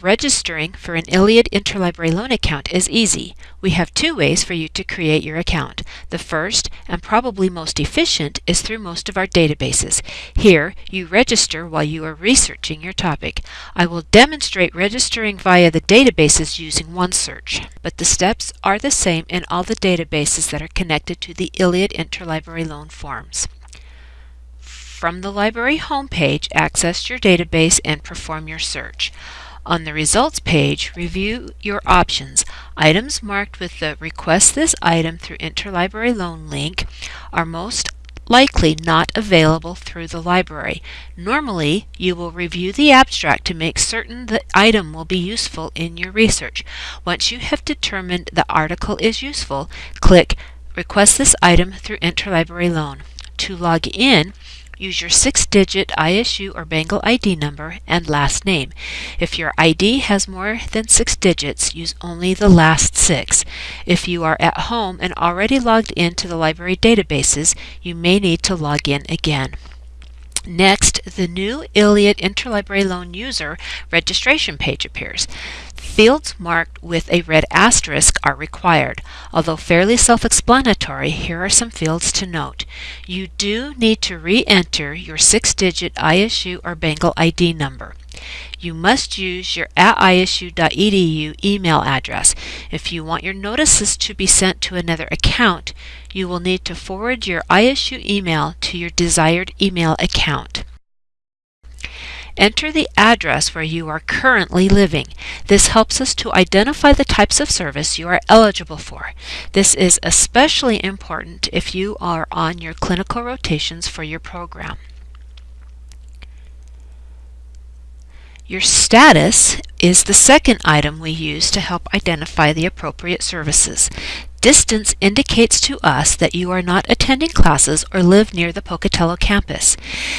Registering for an ILLiad Interlibrary Loan account is easy. We have two ways for you to create your account. The first, and probably most efficient, is through most of our databases. Here, you register while you are researching your topic. I will demonstrate registering via the databases using OneSearch, but the steps are the same in all the databases that are connected to the ILLiad Interlibrary Loan forms. From the library homepage, access your database and perform your search. On the results page, review your options. Items marked with the Request this item through Interlibrary Loan link are most likely not available through the library. Normally, you will review the abstract to make certain the item will be useful in your research. Once you have determined the article is useful, click Request this item through Interlibrary Loan. To log in, use your six-digit ISU or Bengal ID number and last name. If your ID has more than six digits, use only the last six. If you are at home and already logged into the library databases, you may need to log in again. Next, the new ILLiad Interlibrary Loan User registration page appears. Fields marked with a red asterisk are required. Although fairly self-explanatory, here are some fields to note. You do need to re-enter your six-digit ISU or Bengal ID number. You must use your at isu.edu email address. If you want your notices to be sent to another account, you will need to forward your ISU email to your desired email account. Enter the address where you are currently living. This helps us to identify the types of service you are eligible for. This is especially important if you are on your clinical rotations for your program. Your status is the second item we use to help identify the appropriate services. Distance indicates to us that you are not attending classes or live near the Pocatello campus.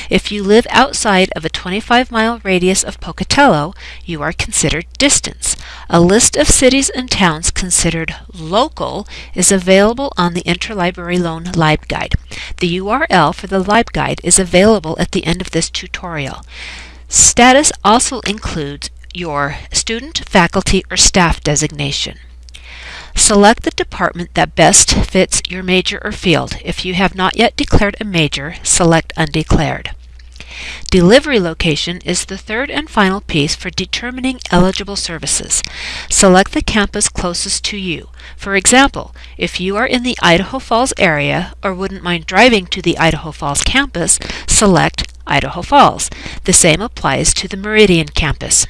If you live outside of a 25-mile radius of Pocatello, you are considered distance. A list of cities and towns considered local is available on the Interlibrary Loan LibGuide. The URL for the LibGuide is available at the end of this tutorial. Status also includes your student, faculty, or staff designation. Select the department that best fits your major or field. If you have not yet declared a major, select Undeclared. Delivery location is the third and final piece for determining eligible services. Select the campus closest to you. For example, if you are in the Idaho Falls area or wouldn't mind driving to the Idaho Falls campus, select Idaho Falls. The same applies to the Meridian campus.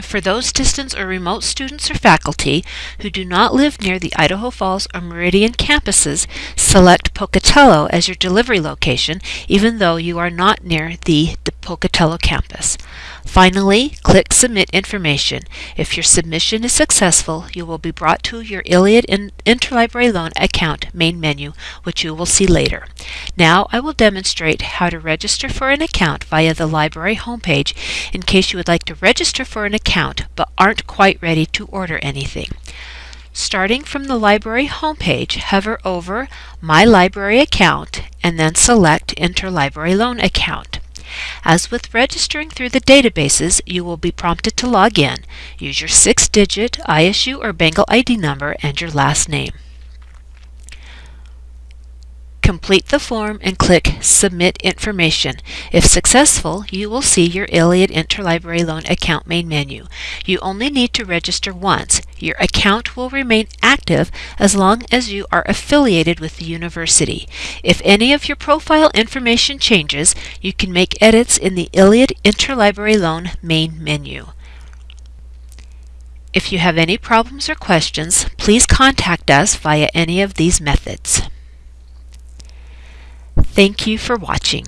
For those distance or remote students or faculty who do not live near the Idaho Falls or Meridian campuses, select Pocatello as your delivery location even though you are not near the Pocatello campus. Finally, click Submit Information. If your submission is successful, you will be brought to your ILLiad Interlibrary Loan account main menu, which you will see later. Now I will demonstrate how to register for an account via the library homepage in case you would like to register for an account but aren't quite ready to order anything. Starting from the library homepage, hover over My Library Account and then select Interlibrary Loan Account. As with registering through the databases, you will be prompted to log in. Use your six-digit ISU or Bengal ID number and your last name. Complete the form and click Submit Information. If successful, you will see your ILLiad Interlibrary Loan account main menu. You only need to register once. Your account will remain active as long as you are affiliated with the university. If any of your profile information changes, you can make edits in the ILLiad Interlibrary Loan main menu. If you have any problems or questions, please contact us via any of these methods. Thank you for watching.